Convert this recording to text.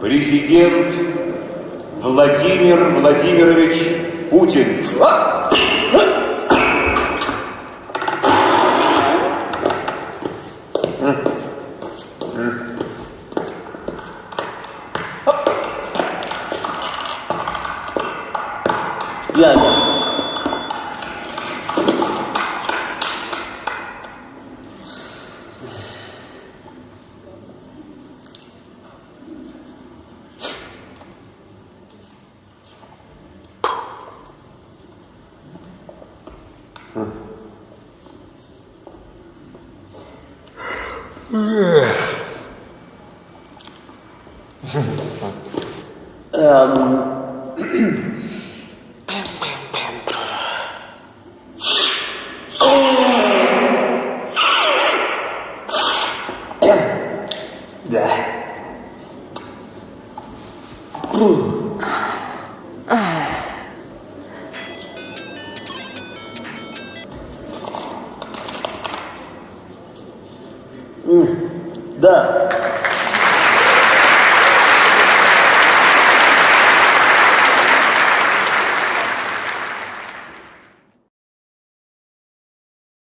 президент Владимир Владимирович Путин. Я, я. um, yeah. Да.